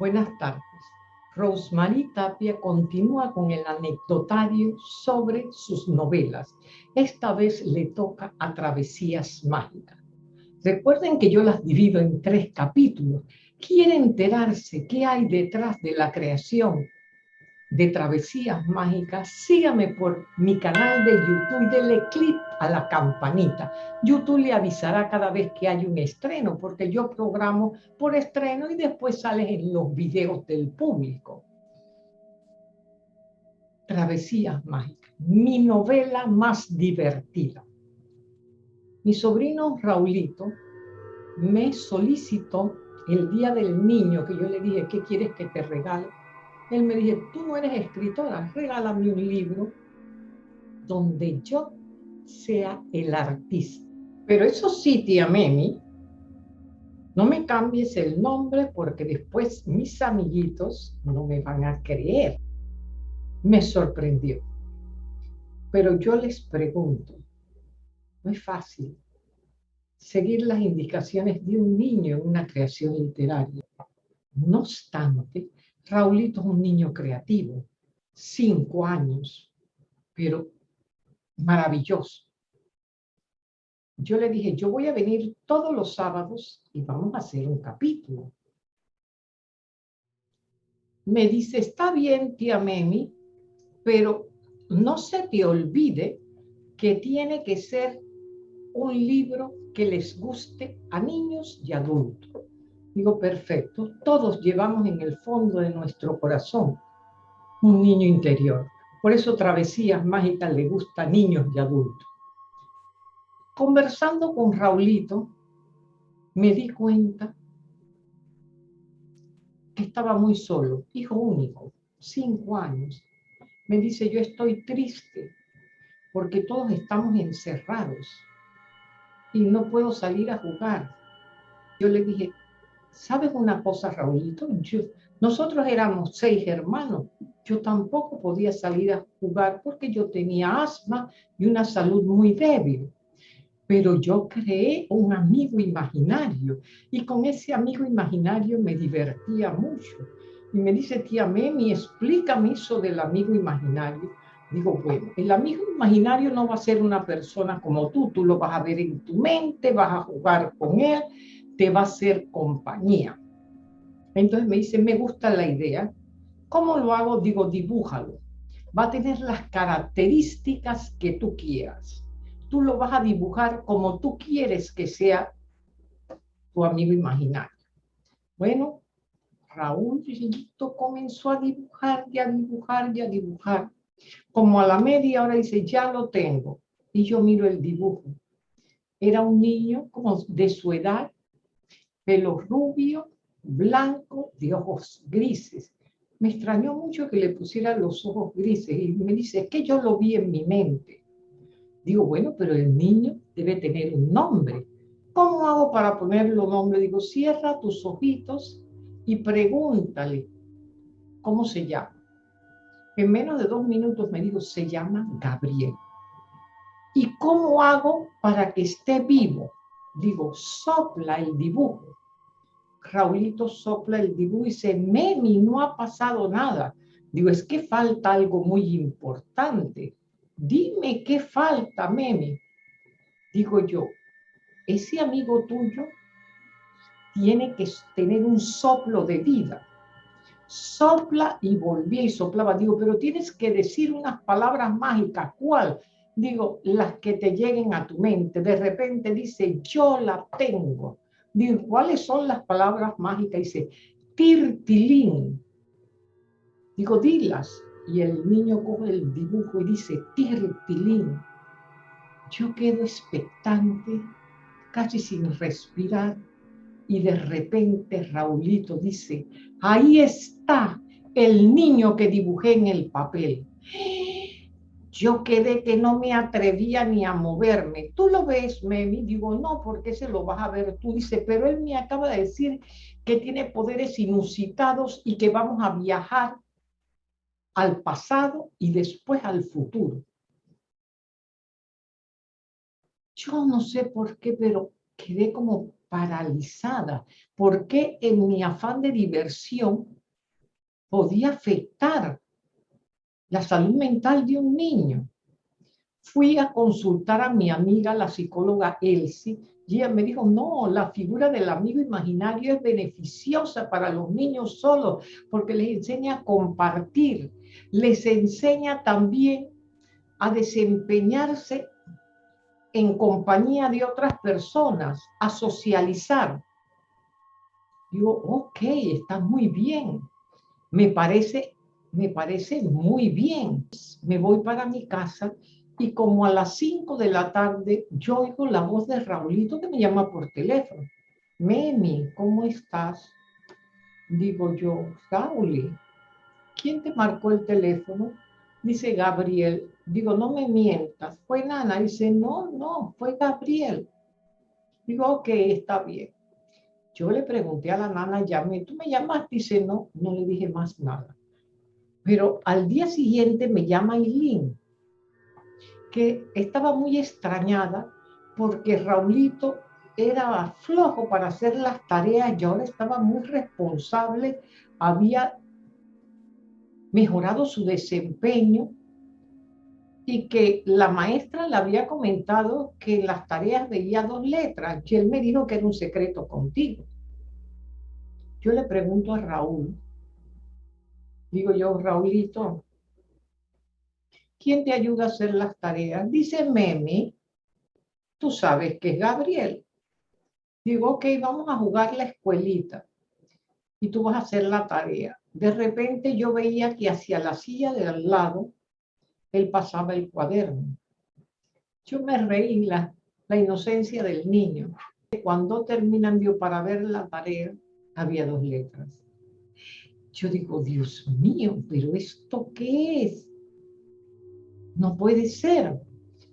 Buenas tardes. Rosemary Tapia continúa con el anecdotario sobre sus novelas. Esta vez le toca a Travesías Mágicas. Recuerden que yo las divido en tres capítulos. ¿Quiere enterarse qué hay detrás de la creación de Travesías Mágicas? Sígame por mi canal de YouTube y dele clic a la campanita. YouTube le avisará cada vez que hay un estreno, porque yo programo por estreno y después sale en los videos del público. Travesías Mágicas, mi novela más divertida. Mi sobrino Raulito me solicitó el día del niño que yo le dije, ¿qué quieres que te regale? Él me dijo, tú no eres escritora, regálame un libro donde yo sea el artista. Pero eso sí, tía Memi, no me cambies el nombre porque después mis amiguitos no me van a creer. Me sorprendió. Pero yo les pregunto, no es fácil seguir las indicaciones de un niño en una creación literaria. No obstante, Raulito es un niño creativo, cinco años, pero maravilloso. Yo le dije, yo voy a venir todos los sábados y vamos a hacer un capítulo. Me dice, está bien, tía Memi, pero no se te olvide que tiene que ser un libro que les guste a niños y adultos. Digo, perfecto, todos llevamos en el fondo de nuestro corazón un niño interior. Por eso Travesías Mágicas le gusta a niños y adultos. Conversando con Raulito, me di cuenta que estaba muy solo, hijo único, cinco años. Me dice, yo estoy triste porque todos estamos encerrados y no puedo salir a jugar. Yo le dije, ¿sabes una cosa, Raulito? nosotros éramos seis hermanos. Yo tampoco podía salir a jugar porque yo tenía asma y una salud muy débil. Pero yo creé un amigo imaginario y con ese amigo imaginario me divertía mucho. Y me dice, tía Memi, explícame eso del amigo imaginario. Digo, bueno, el amigo imaginario no va a ser una persona como tú, tú lo vas a ver en tu mente, vas a jugar con él, te va a hacer compañía. Entonces me dice, me gusta la idea. ¿Cómo lo hago? Digo, dibújalo. Va a tener las características que tú quieras. Tú lo vas a dibujar como tú quieres que sea tu amigo imaginario. Bueno, Raúl comenzó a dibujar y a dibujar y a dibujar como a la media hora dice, ya lo tengo. Y yo miro el dibujo. Era un niño como de su edad, pelo rubio, blanco, de ojos grises. Me extrañó mucho que le pusiera los ojos grises y me dice, es que yo lo vi en mi mente. Digo, bueno, pero el niño debe tener un nombre. ¿Cómo hago para ponerle un nombre? Digo, cierra tus ojitos y pregúntale cómo se llama. En menos de dos minutos me dijo, se llama Gabriel. ¿Y cómo hago para que esté vivo? Digo, sopla el dibujo. Raulito sopla el dibujo y dice, Memi, no ha pasado nada. Digo, es que falta algo muy importante. Dime qué falta, Memi. Digo yo, ese amigo tuyo tiene que tener un soplo de vida sopla y volvía y soplaba. Digo, pero tienes que decir unas palabras mágicas. ¿Cuál? Digo, las que te lleguen a tu mente. De repente dice, yo la tengo. Digo, ¿cuáles son las palabras mágicas? Dice, tirtilín. Digo, dilas. Y el niño coge el dibujo y dice, tirtilín. Yo quedo expectante, casi sin respirar y de repente Raulito dice, ahí está el niño que dibujé en el papel. Yo quedé que no me atrevía ni a moverme. ¿Tú lo ves, Memi? Digo, no, porque se lo vas a ver tú. Dice, pero él me acaba de decir que tiene poderes inusitados y que vamos a viajar al pasado y después al futuro. Yo no sé por qué, pero quedé como paralizada, porque en mi afán de diversión podía afectar la salud mental de un niño. Fui a consultar a mi amiga, la psicóloga Elsie, y ella me dijo, no, la figura del amigo imaginario es beneficiosa para los niños solos, porque les enseña a compartir, les enseña también a desempeñarse en compañía de otras personas, a socializar. Digo, ok, está muy bien. Me parece, me parece muy bien. Me voy para mi casa y como a las 5 de la tarde yo oigo la voz de Raulito que me llama por teléfono. Memi, ¿cómo estás? Digo yo, Rauli, ¿quién te marcó el teléfono? Dice Gabriel, digo, no me mientas, fue Nana. Dice, no, no, fue Gabriel. Digo, ok, está bien. Yo le pregunté a la nana, llamé, ¿tú me llamaste? Dice, no, no le dije más nada. Pero al día siguiente me llama Eileen, que estaba muy extrañada porque Raulito era flojo para hacer las tareas y ahora estaba muy responsable, había mejorado su desempeño y que la maestra le había comentado que en las tareas veía dos letras, que él me dijo que era un secreto contigo. Yo le pregunto a Raúl, digo yo, Raulito, ¿quién te ayuda a hacer las tareas? Dice Memi, tú sabes que es Gabriel. Digo, ok, vamos a jugar la escuelita y tú vas a hacer la tarea. De repente yo veía que hacia la silla de al lado, él pasaba el cuaderno. Yo me reí la, la inocencia del niño. Cuando terminan yo para ver la tarea, había dos letras. Yo digo, Dios mío, pero ¿esto qué es? No puede ser.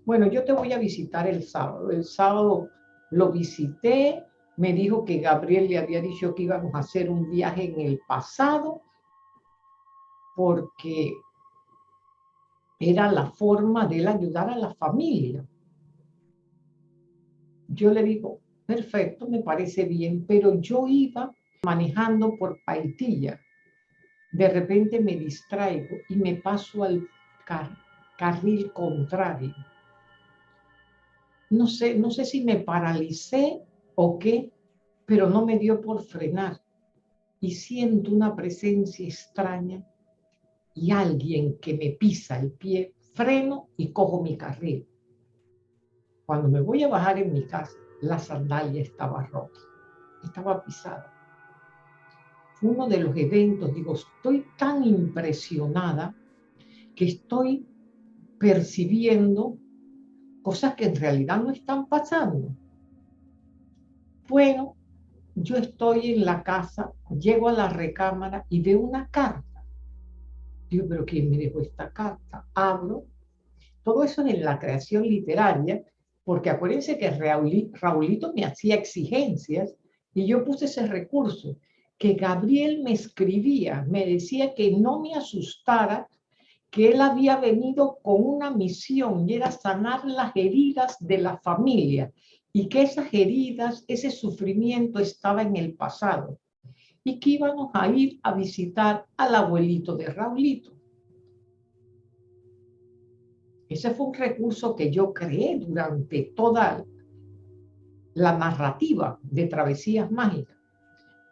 Bueno, yo te voy a visitar el sábado. El sábado lo visité, me dijo que Gabriel le había dicho que íbamos a hacer un viaje en el pasado porque era la forma de él ayudar a la familia. Yo le digo, perfecto, me parece bien, pero yo iba manejando por Paitilla. De repente me distraigo y me paso al carril contrario. No sé, no sé si me paralicé o qué, pero no me dio por frenar. Y siento una presencia extraña y alguien que me pisa el pie, freno y cojo mi carril. Cuando me voy a bajar en mi casa, la sandalia estaba rota, estaba pisada. Uno de los eventos, digo, estoy tan impresionada que estoy percibiendo cosas que en realidad no están pasando. Bueno, yo estoy en la casa, llego a la recámara y veo una carta. Digo, pero ¿quién me dejó esta carta? Abro. Todo eso en la creación literaria, porque acuérdense que Raulito me hacía exigencias y yo puse ese recurso, que Gabriel me escribía, me decía que no me asustara, que él había venido con una misión y era sanar las heridas de la familia y que esas heridas, ese sufrimiento estaba en el pasado y que íbamos a ir a visitar al abuelito de Raulito. Ese fue un recurso que yo creé durante toda la narrativa de Travesías Mágicas,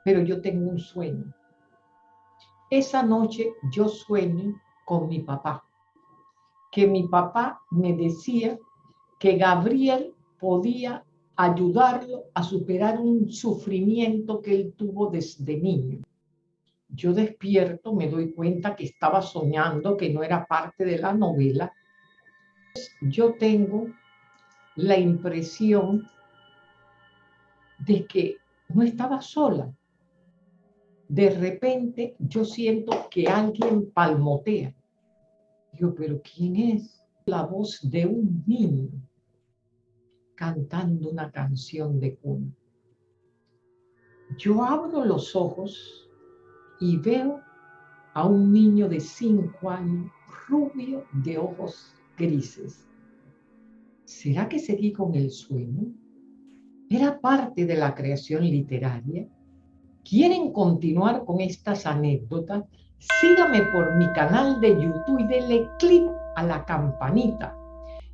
pero yo tengo un sueño. Esa noche yo sueño con mi papá, que mi papá me decía que Gabriel podía ayudarlo a superar un sufrimiento que él tuvo desde niño. Yo despierto, me doy cuenta que estaba soñando, que no era parte de la novela. Yo tengo la impresión de que no estaba sola. De repente yo siento que alguien palmotea. Digo, pero ¿quién es? La voz de un niño cantando una canción de cuna. Yo abro los ojos y veo a un niño de cinco años, rubio, de ojos grises. ¿Será que seguí con el sueño? era parte de la creación literaria. ¿Quieren continuar con estas anécdotas? Sígame por mi canal de YouTube y denle clic a la campanita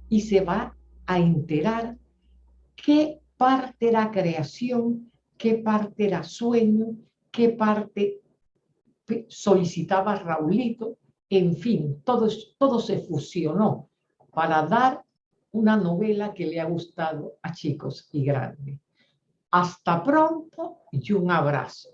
y se va a enterar qué parte era creación, qué parte era sueño, qué parte solicitaba Raulito, en fin, todo, todo se fusionó para dar una novela que le ha gustado a chicos y grandes. Hasta pronto y un abrazo.